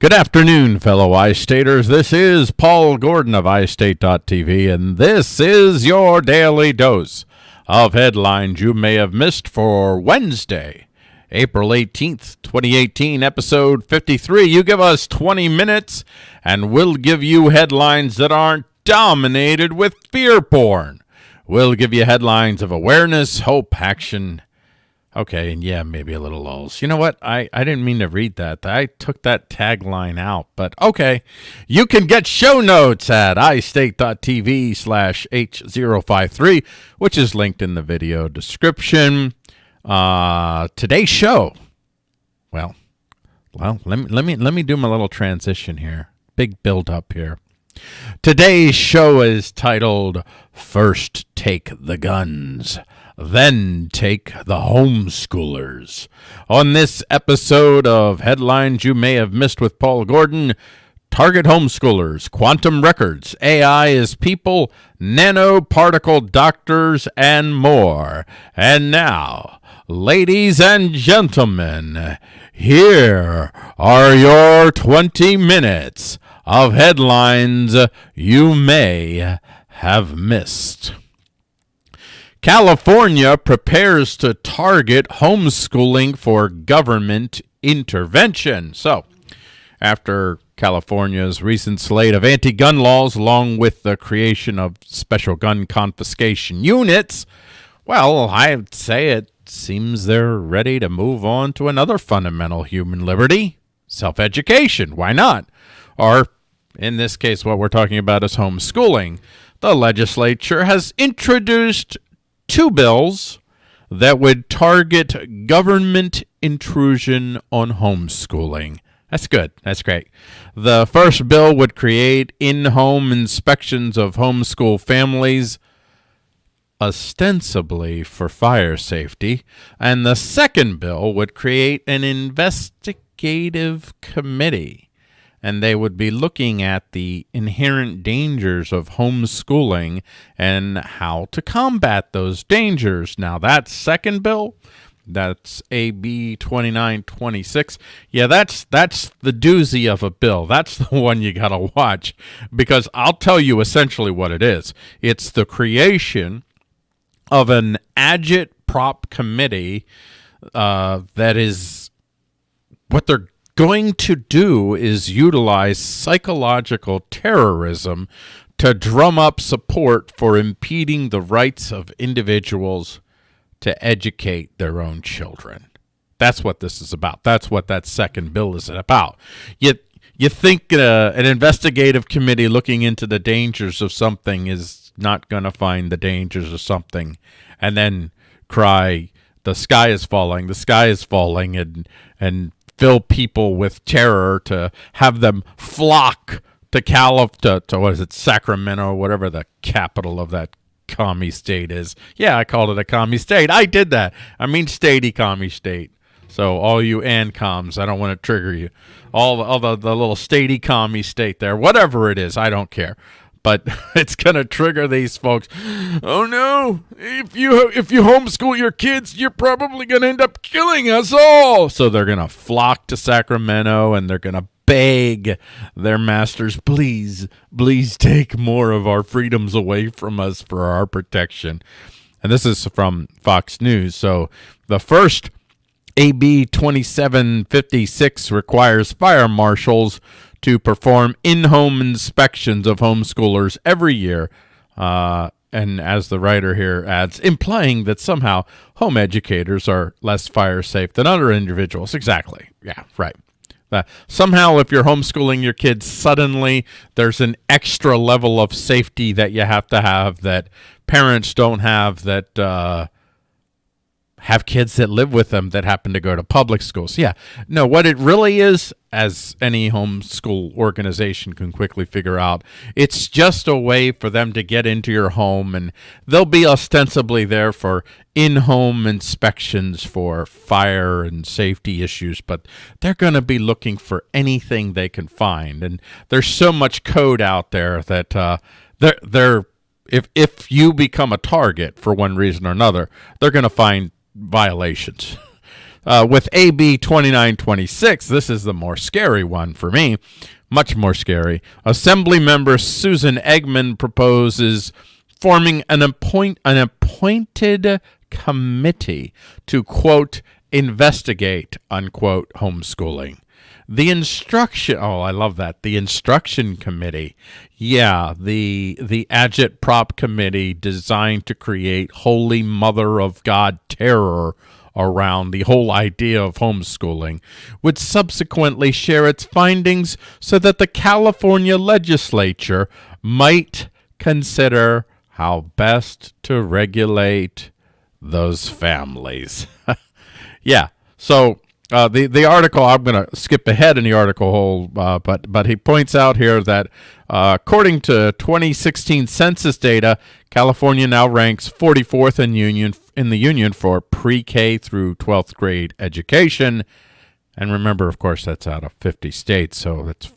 Good afternoon, fellow iStaters. This is Paul Gordon of iState.tv, and this is your daily dose of headlines you may have missed for Wednesday, April 18th, 2018, episode 53. You give us 20 minutes, and we'll give you headlines that aren't dominated with fear porn. We'll give you headlines of awareness, hope, action, Okay, and yeah, maybe a little lulls. You know what? I, I didn't mean to read that. I took that tagline out, but okay. You can get show notes at istate.tv slash H053, which is linked in the video description. Uh, today's show. Well, well, let me let me let me do my little transition here. Big build up here. Today's show is titled First Take the Guns then take the homeschoolers. On this episode of Headlines You May Have Missed with Paul Gordon, Target homeschoolers, quantum records, AI is people, nanoparticle doctors, and more. And now, ladies and gentlemen, here are your 20 minutes of headlines you may have missed. California prepares to target homeschooling for government intervention. So, after California's recent slate of anti gun laws, along with the creation of special gun confiscation units, well, I'd say it seems they're ready to move on to another fundamental human liberty self education. Why not? Or, in this case, what we're talking about is homeschooling. The legislature has introduced two bills that would target government intrusion on homeschooling. That's good. That's great. The first bill would create in home inspections of homeschool families, ostensibly for fire safety. And the second bill would create an investigative committee and they would be looking at the inherent dangers of homeschooling and how to combat those dangers. Now, that second bill, that's AB 2926. Yeah, that's that's the doozy of a bill. That's the one you got to watch because I'll tell you essentially what it is. It's the creation of an agitprop committee uh, that is what they're going to do is utilize psychological terrorism to drum up support for impeding the rights of individuals to educate their own children. That's what this is about. That's what that second bill is about. Yet you think uh, an investigative committee looking into the dangers of something is not going to find the dangers of something and then cry the sky is falling the sky is falling and and fill people with terror to have them flock to Calif to, to what is it Sacramento whatever the capital of that commie state is. Yeah, I called it a commie state. I did that. I mean statey commie state. So all you and ANCOMs, I don't want to trigger you. All the, all the, the little statey commie state there, whatever it is, I don't care but it's going to trigger these folks. Oh no, if you if you homeschool your kids, you're probably going to end up killing us all. So they're going to flock to Sacramento and they're going to beg their masters, please, please take more of our freedoms away from us for our protection. And this is from Fox News. So the first AB 2756 requires fire marshals to perform in-home inspections of homeschoolers every year. Uh, and as the writer here adds, implying that somehow home educators are less fire safe than other individuals. Exactly. Yeah, right. Uh, somehow, if you're homeschooling your kids, suddenly there's an extra level of safety that you have to have that parents don't have that uh, have kids that live with them that happen to go to public schools. Yeah. No, what it really is, as any homeschool organization can quickly figure out, it's just a way for them to get into your home and they'll be ostensibly there for in-home inspections for fire and safety issues, but they're going to be looking for anything they can find. And there's so much code out there that uh, they're, they're if if you become a target for one reason or another, they're going to find violations. uh, with AB 2926, this is the more scary one for me, much more scary. Assembly member Susan Eggman proposes forming an appoint an appointed committee to quote investigate unquote homeschooling. The instruction oh I love that. The instruction committee. Yeah, the the agitprop committee designed to create holy mother of God terror around the whole idea of homeschooling would subsequently share its findings so that the California legislature might consider how best to regulate those families. yeah. So uh, the the article I'm going to skip ahead in the article whole, uh, but but he points out here that uh, according to 2016 census data, California now ranks 44th in union in the union for pre-K through 12th grade education, and remember, of course, that's out of 50 states, so that's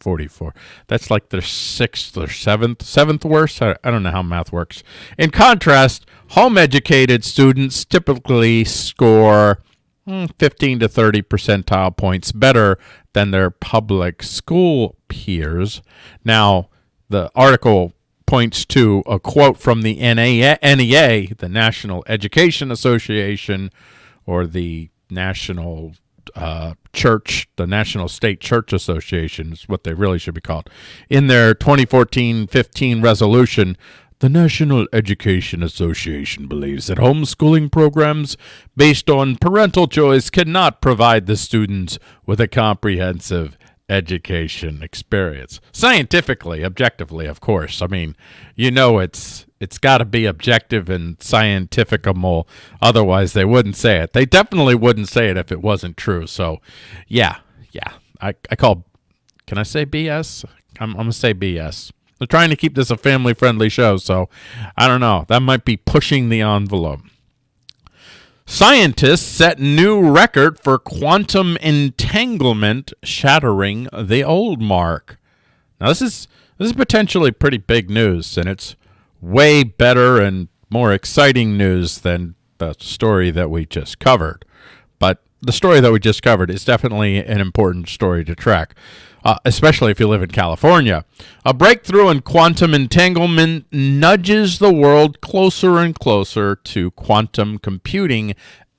44. That's like the sixth or seventh, seventh worst. I, I don't know how math works. In contrast, home educated students typically score 15 to 30 percentile points better than their public school peers. Now, the article points to a quote from the NEA, the National Education Association, or the National uh, Church, the National State Church Association is what they really should be called. In their 2014-15 resolution, the National Education Association believes that homeschooling programs based on parental choice cannot provide the students with a comprehensive education experience. Scientifically, objectively, of course. I mean, you know it's it's got to be objective and scientificable. Otherwise, they wouldn't say it. They definitely wouldn't say it if it wasn't true. So, yeah, yeah. I, I call, can I say BS? I'm, I'm going to say BS. They're trying to keep this a family-friendly show, so I don't know. That might be pushing the envelope. Scientists set new record for quantum entanglement, shattering the old mark. Now this is this is potentially pretty big news, and it's way better and more exciting news than the story that we just covered. But the story that we just covered is definitely an important story to track uh, especially if you live in California. A breakthrough in quantum entanglement nudges the world closer and closer to quantum computing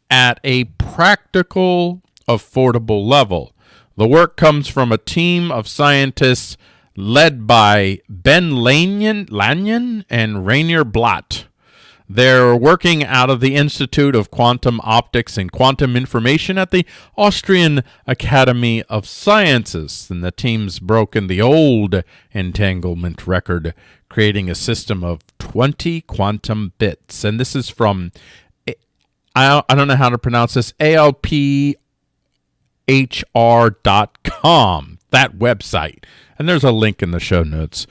at a practical, affordable level. The work comes from a team of scientists led by Ben Lanyon, Lanyon and Rainer Blatt. They're working out of the Institute of Quantum Optics and Quantum Information at the Austrian Academy of Sciences. And the team's broken the old entanglement record, creating a system of 20 quantum bits. And this is from, I, don't know how to pronounce this, ALPHR.com, that website. And there's a link in the show notes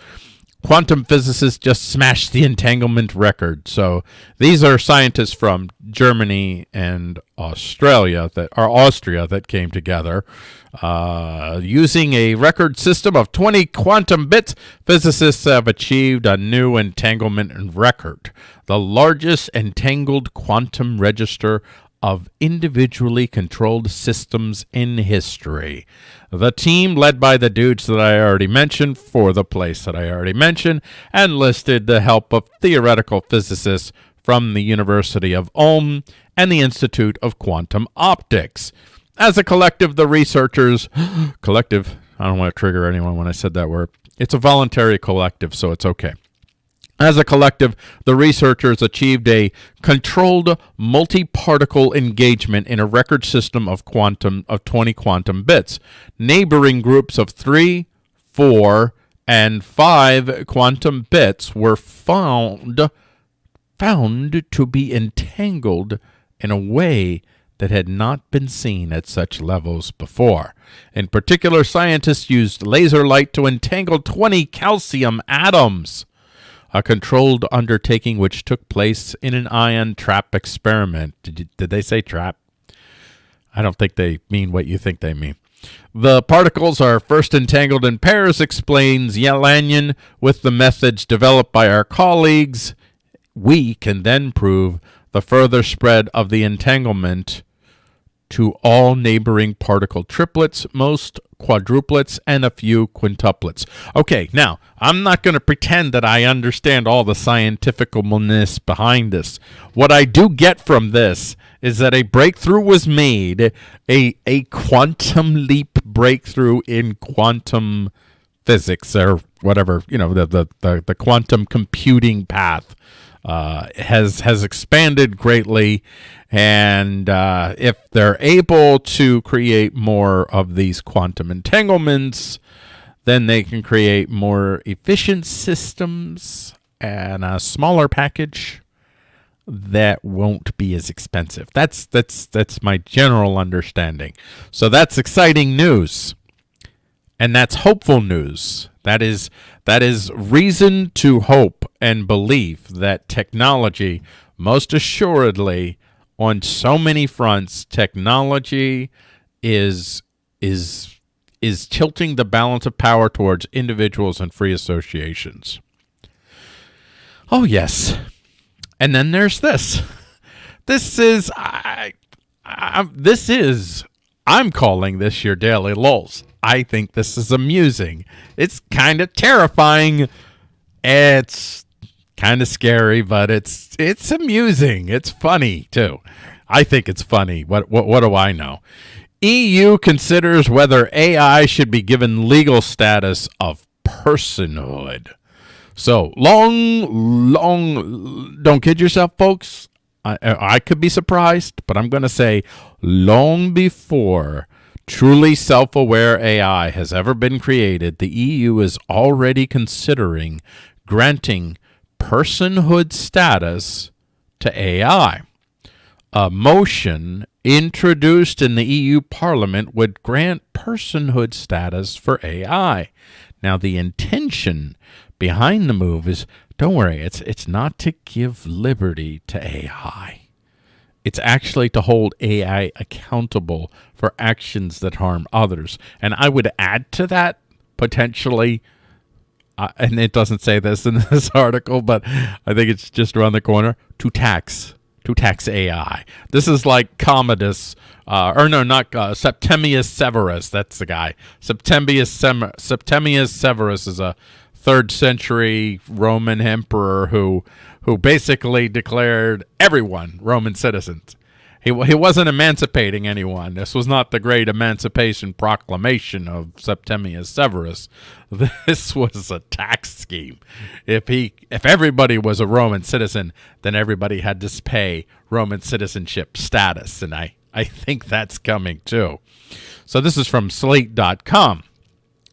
quantum physicists just smashed the entanglement record. So these are scientists from Germany and Australia that are Austria that came together uh, using a record system of 20 quantum bits. Physicists have achieved a new entanglement record, the largest entangled quantum register of individually controlled systems in history. The team, led by the dudes that I already mentioned for the place that I already mentioned, enlisted the help of theoretical physicists from the University of Ulm and the Institute of Quantum Optics. As a collective, the researchers, collective, I don't want to trigger anyone when I said that word. It's a voluntary collective, so it's okay. As a collective, the researchers achieved a controlled multi-particle engagement in a record system of quantum of 20 quantum bits. Neighboring groups of 3, 4, and 5 quantum bits were found found to be entangled in a way that had not been seen at such levels before. In particular, scientists used laser light to entangle 20 calcium atoms a controlled undertaking which took place in an ion trap experiment. Did, you, did they say trap? I don't think they mean what you think they mean. The particles are first entangled in pairs, explains Lanyon. With the methods developed by our colleagues, we can then prove the further spread of the entanglement to all neighboring particle triplets, most quadruplets, and a few quintuplets. Okay, now, I'm not going to pretend that I understand all the scientificalness behind this. What I do get from this is that a breakthrough was made, a, a quantum leap breakthrough in quantum physics or whatever, you know, the, the, the, the quantum computing path. Uh, has has expanded greatly, and uh, if they're able to create more of these quantum entanglements, then they can create more efficient systems and a smaller package that won't be as expensive. That's that's that's my general understanding. So that's exciting news. And that's hopeful news. That is that is reason to hope and believe that technology most assuredly on so many fronts technology is is is tilting the balance of power towards individuals and free associations. Oh yes. And then there's this. This is I, I this is I'm calling this your daily lulls. I think this is amusing. It's kind of terrifying. It's kind of scary, but it's it's amusing. It's funny too. I think it's funny. What what what do I know? EU considers whether AI should be given legal status of personhood. So long, long. Don't kid yourself, folks. I, I could be surprised, but I'm going to say long before truly self aware AI has ever been created, the EU is already considering granting personhood status to AI. A motion introduced in the EU Parliament would grant personhood status for AI. Now, the intention behind the move is don't worry, it's, it's not to give liberty to AI. It's actually to hold AI accountable for actions that harm others. And I would add to that potentially, uh, and it doesn't say this in this article, but I think it's just around the corner, to tax to tax AI. This is like Commodus, uh, or no, not uh, Septimius Severus. That's the guy. Septimius, Sem- Septimius Severus is a third century Roman emperor who who basically declared everyone Roman citizens. He, he wasn't emancipating anyone. This was not the great emancipation proclamation of Septimius Severus. This was a tax scheme. If he if everybody was a Roman citizen, then everybody had to pay Roman citizenship status, and I I think that's coming too. So this is from slate.com.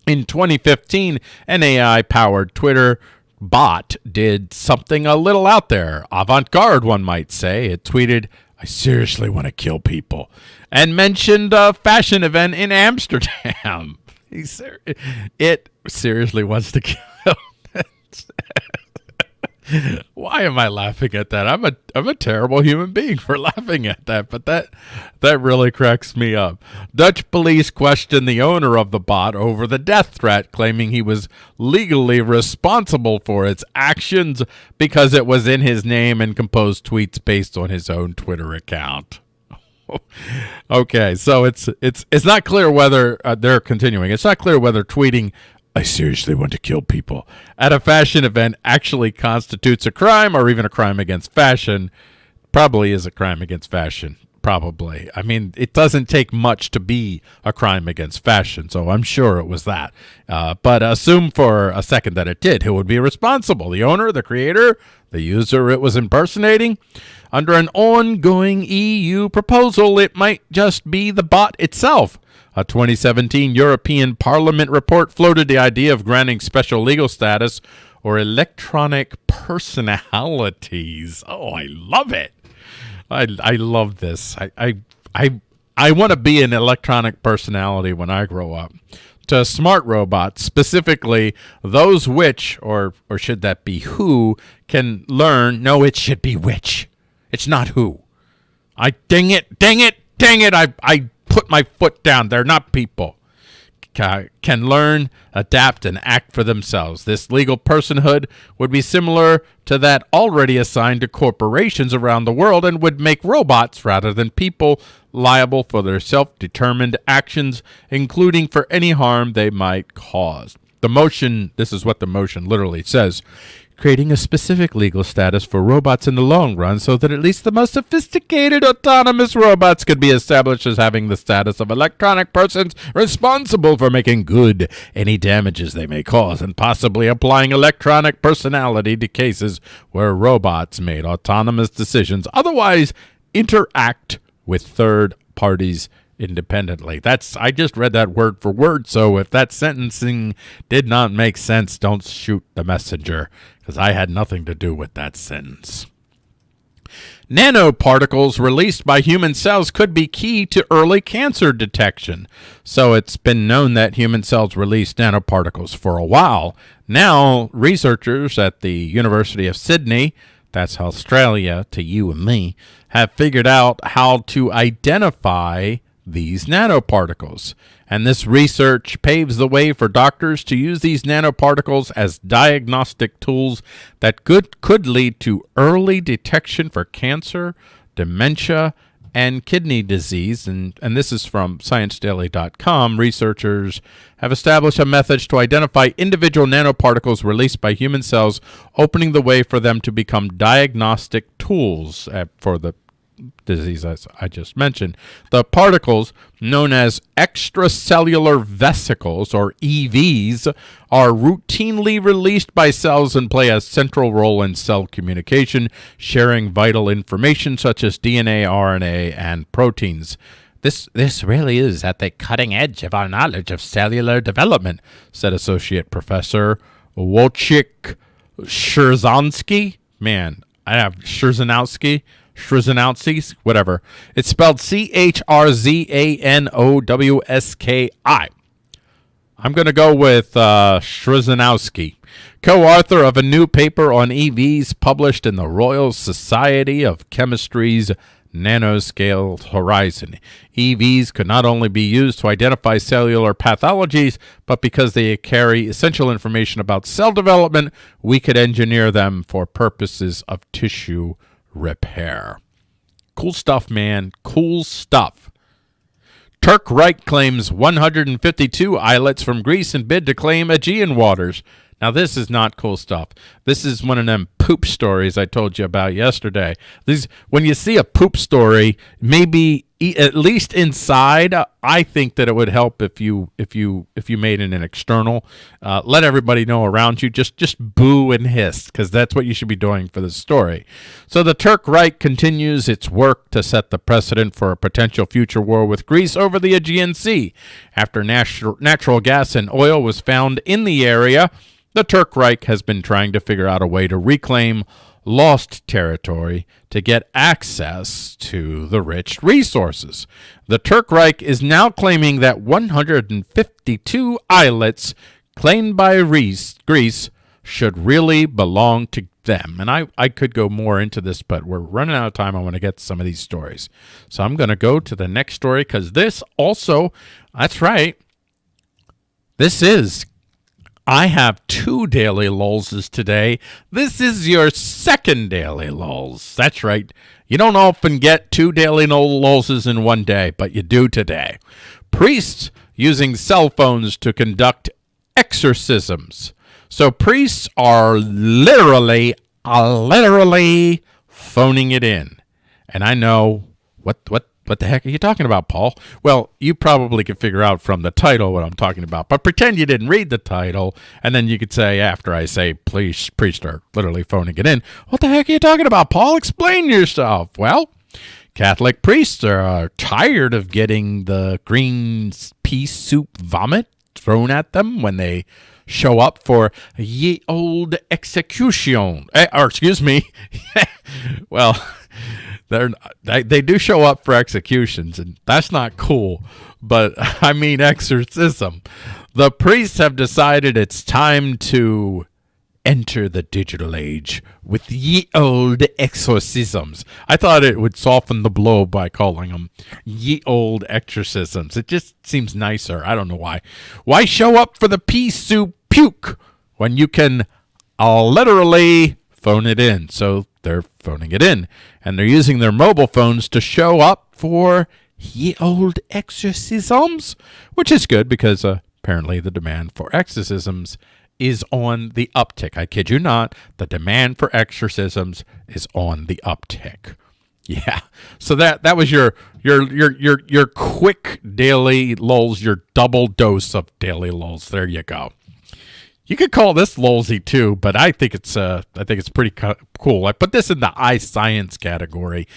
In 2015, an AI powered Twitter bot did something a little out there, avant garde, one might say. It tweeted, I seriously want to kill people, and mentioned a fashion event in Amsterdam. it seriously wants to kill. Why am I laughing at that? I'm a I'm a terrible human being for laughing at that, but that that really cracks me up. Dutch police questioned the owner of the bot over the death threat, claiming he was legally responsible for its actions because it was in his name and composed tweets based on his own Twitter account. okay, so it's it's it's not clear whether uh, they're continuing. It's not clear whether tweeting I seriously want to kill people at a fashion event actually constitutes a crime or even a crime against fashion. Probably is a crime against fashion. Probably. I mean, it doesn't take much to be a crime against fashion, so I'm sure it was that. Uh, but assume for a second that it did. Who would be responsible? The owner, the creator, the user it was impersonating? Under an ongoing EU proposal, it might just be the bot itself a 2017 European Parliament report floated the idea of granting special legal status or electronic personalities. Oh, I love it. I, I love this. I, I, I, I want to be an electronic personality when I grow up. To smart robots, specifically those which, or, or should that be who, can learn. No, it should be which. It's not who. I dang it, dang it, dang it. I, I put my foot down. They're not people. ca- can learn, adapt, and act for themselves. This legal personhood would be similar to that already assigned to corporations around the world and would make robots rather than people liable for their self determined actions, including for any harm they might cause. The motion, this is what the motion literally says creating a specific legal status for robots in the long run so that at least the most sophisticated autonomous robots could be established as having the status of electronic persons responsible for making good any damages they may cause and possibly applying electronic personality to cases where robots made autonomous decisions otherwise interact with third parties independently. That's I just read that word for word, so if that sentencing did not make sense, don't shoot the messenger because I had nothing to do with that sentence. Nanoparticles released by human cells could be key to early cancer detection. So it's been known that human cells release nanoparticles for a while. Now, researchers at the University of Sydney, that's Australia to you and me, have figured out how to identify these nanoparticles. And this research paves the way for doctors to use these nanoparticles as diagnostic tools that could, could lead to early detection for cancer, dementia, and kidney disease. And, and this is from ScienceDaily.com. Researchers have established a method to identify individual nanoparticles released by human cells, opening the way for them to become diagnostic tools uh, for the disease as I just mentioned. The particles known as extracellular vesicles or EVs are routinely released by cells and play a central role in cell communication, sharing vital information such as DNA, RNA, and proteins. This, this really is at the cutting edge of our knowledge of cellular development, said Associate Professor Wojciech Szerzanski. Man, I have Scherzanowski Schrzanowski, whatever. It's spelled C H R Z A N O W S K I. I'm going to go with uh, Schrzanowski, co-author of a new paper on EVs published in the Royal Society of Chemistry's nanoscale horizon. EVs could not only be used to identify cellular pathologies, but because they carry essential information about cell development, we could engineer them for purposes of tissue repair. Cool stuff, man. Cool stuff. Turk Reich claims 152 islets from Greece and bid to claim Aegean waters. Now, this is not cool stuff. This is one of them poop stories I told you about yesterday. These, when you see a poop story, maybe at least inside, I think that it would help if you if you if you made it an external. Uh, let everybody know around you. Just just boo and hiss because that's what you should be doing for the story. So the Turk Reich continues its work to set the precedent for a potential future war with Greece over the Aegean Sea. After natural natural gas and oil was found in the area. The Turk Reich has been trying to figure out a way to reclaim lost territory to get access to the rich resources. The Turk Reich is now claiming that 152 islets claimed by Greece should really belong to them. And I, I could go more into this, but we're running out of time. I want to get some of these stories. So I'm going to go to the next story because this also, that's right, this is I have two daily lulls today. This is your second daily lulls. That's right. You don't often get two daily lulls in one day, but you do today. Priests using cell phones to conduct exorcisms. So priests are literally, literally phoning it in. And I know what what what the heck are you talking about, Paul? Well, you probably could figure out from the title what I'm talking about, but pretend you didn't read the title, and then you could say, after I say, please, priest are literally phoning it in, what the heck are you talking about, Paul? Explain yourself. Well, Catholic priests are tired of getting the green pea soup vomit thrown at them when they show up for ye old execution. Eh, or, excuse me. well, they're they, they do show up for executions and that's not cool but i mean exorcism the priests have decided it's time to enter the digital age with ye old exorcisms. I thought it would soften the blow by calling them ye old exorcisms. It just seems nicer. I don't know why. Why show up for the pea soup puke when you can uh, literally phone it in? So they're phoning it in, and they're using their mobile phones to show up for ye old exorcisms, which is good because uh, apparently the demand for exorcisms is on the uptick. I kid you not, the demand for exorcisms is on the uptick. Yeah. So that that was your your your your your quick daily lulls, your double dose of daily lulls. There you go. You could call this lulzy too, but I think it's uh I think it's pretty co- cool. I put this in the eye science category.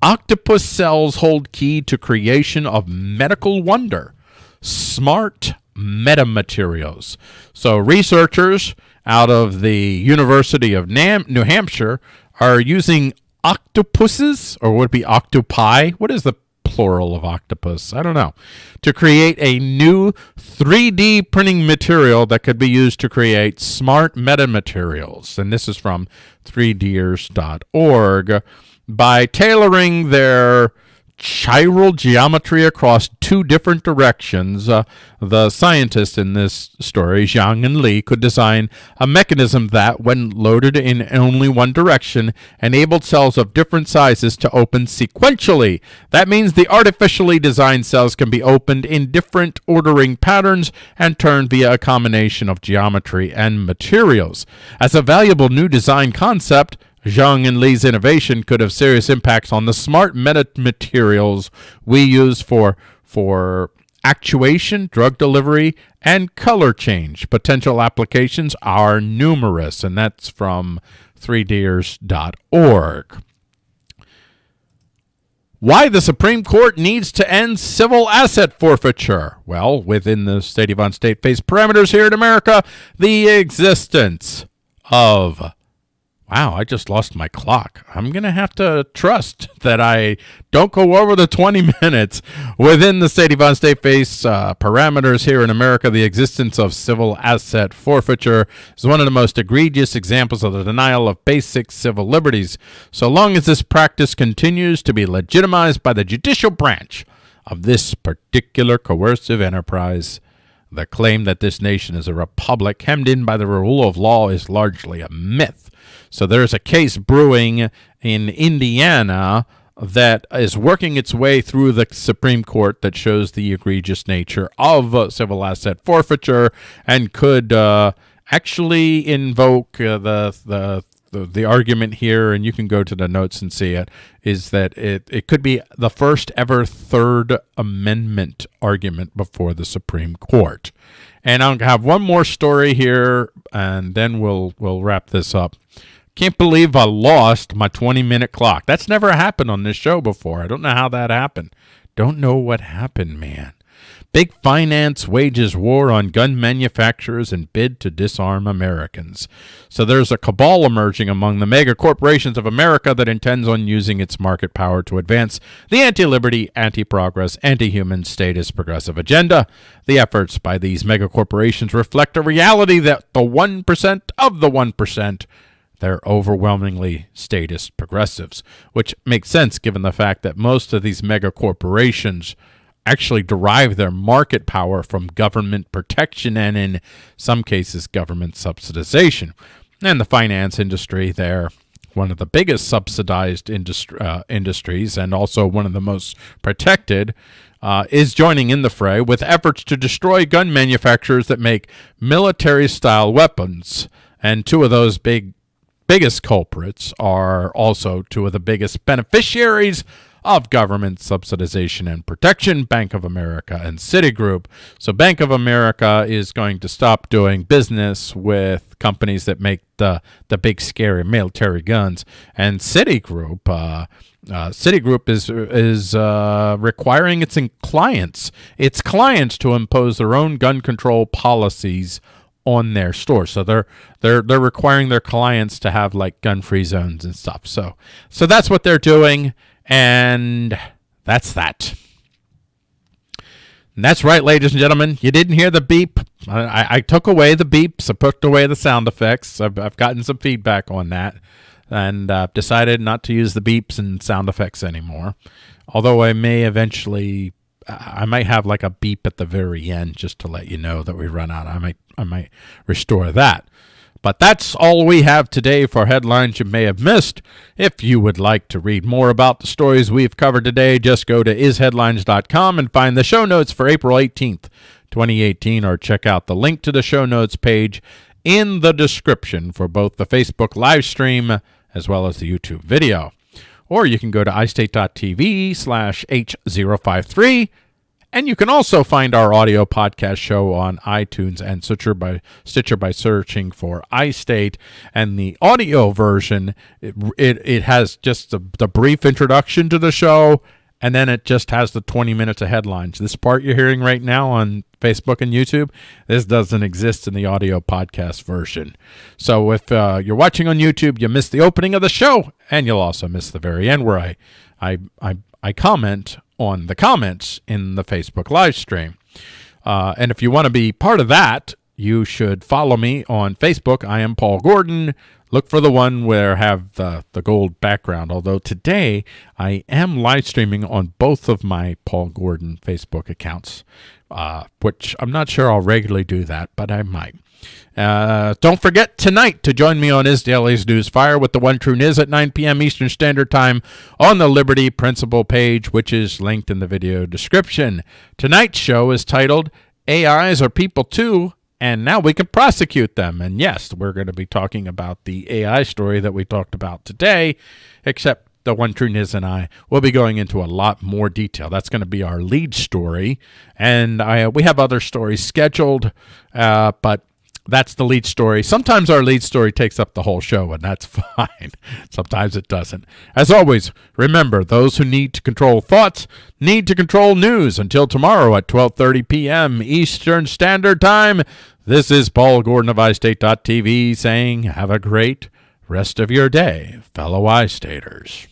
Octopus cells hold key to creation of medical wonder. Smart metamaterials. So researchers out of the University of Nam- New Hampshire are using octopuses, or would it be octopi? What is the plural of octopus? I don't know. To create a new 3D printing material that could be used to create smart metamaterials. And this is from 3ders.org. By tailoring their chiral geometry across two different directions. Uh, the scientists in this story, Zhang and Li, could design a mechanism that, when loaded in only one direction, enabled cells of different sizes to open sequentially. That means the artificially designed cells can be opened in different ordering patterns and turned via a combination of geometry and materials. As a valuable new design concept, Zhang and Li's innovation could have serious impacts on the smart metamaterials we use for for actuation, drug delivery, and color change. Potential applications are numerous, and that's from 3ders.org. Why the Supreme Court needs to end civil asset forfeiture. Well, within the State of on State face parameters here in America, the existence of Wow, I just lost my clock. I'm going to have to trust that I don't go over the 20 minutes within the State Yvonne State Face uh, parameters here in America. The existence of civil asset forfeiture is one of the most egregious examples of the denial of basic civil liberties. So long as this practice continues to be legitimized by the judicial branch of this particular coercive enterprise, the claim that this nation is a republic hemmed in by the rule of law is largely a myth. So there's a case brewing in Indiana that is working its way through the Supreme Court that shows the egregious nature of uh, civil asset forfeiture and could uh, actually invoke uh, the, the the the argument here, and you can go to the notes and see it, is that it, it could be the first ever Third Amendment argument before the Supreme Court. And I'll have one more story here, and then we'll we'll wrap this up. Can't believe I lost my 20 minute clock. That's never happened on this show before. I don't know how that happened. Don't know what happened, man. Big finance wages war on gun manufacturers and bid to disarm Americans. So there's a cabal emerging among the mega corporations of America that intends on using its market power to advance the anti-liberty, anti-progress, anti-human statist progressive agenda. The efforts by these mega corporations reflect a reality that the 1% of the 1% they're overwhelmingly statist progressives, which makes sense given the fact that most of these mega corporations actually derive their market power from government protection and, in some cases, government subsidization. And the finance industry, they're one of the biggest subsidized industri- uh, industries and also one of the most protected, uh, is joining in the fray with efforts to destroy gun manufacturers that make military style weapons. And two of those big biggest culprits are also two of the biggest beneficiaries of government subsidization and protection, Bank of America and Citigroup. So Bank of America is going to stop doing business with companies that make the, the big scary military guns. And Citigroup, uh, uh, Citigroup is is uh, requiring its clients its clients to impose their own gun control policies on their store. So they're they're they're requiring their clients to have like gun-free zones and stuff. So so that's what they're doing and that's that. And that's right, ladies and gentlemen. You didn't hear the beep. I, I took away the beeps. I put away the sound effects. I've, I've gotten some feedback on that, and uh, decided not to use the beeps and sound effects anymore. Although I may eventually, I might have like a beep at the very end just to let you know that we run out. I might I might restore that. But that's all we have today for headlines you may have missed. If you would like to read more about the stories we've covered today, just go to isheadlines.com and find the show notes for April 18th, 2018, or check out the link to the show notes page in the description for both the Facebook live stream as well as the YouTube video. Or you can go to istate.tv slash H053 and you can also find our audio podcast show on iTunes and Stitcher by Stitcher by searching for iState. And the audio version, it, it, it has just the, the brief introduction to the show, and then it just has the 20 minutes of headlines. This part you're hearing right now on Facebook and YouTube, this doesn't exist in the audio podcast version. So if uh, you're watching on YouTube, you missed the opening of the show, and you'll also miss the very end where I, I, I, I comment on the comments in the Facebook live stream. Uh, and if you want to be part of that, you should follow me on Facebook. I am Paul Gordon. Look for the one where I have the, the gold background. Although today I am live streaming on both of my Paul Gordon Facebook accounts, uh, which I'm not sure I'll regularly do that, but I might. Uh, don't forget tonight to join me on Is Daily's News Fire with the One True Niz at 9 p.m. Eastern Standard Time on the Liberty Principle page, which is linked in the video description. Tonight's show is titled AIs Are People Too, and now we can prosecute them. And yes, we're going to be talking about the AI story that we talked about today, except the One True Niz and I will be going into a lot more detail. That's going to be our lead story, and I we have other stories scheduled, uh, but that's the lead story. Sometimes our lead story takes up the whole show, and that's fine. Sometimes it doesn't. As always, remember those who need to control thoughts need to control news. Until tomorrow at 12:30 p.m. Eastern Standard Time. This is Paul Gordon of iState.tv saying, "Have a great rest of your day, fellow iStaters."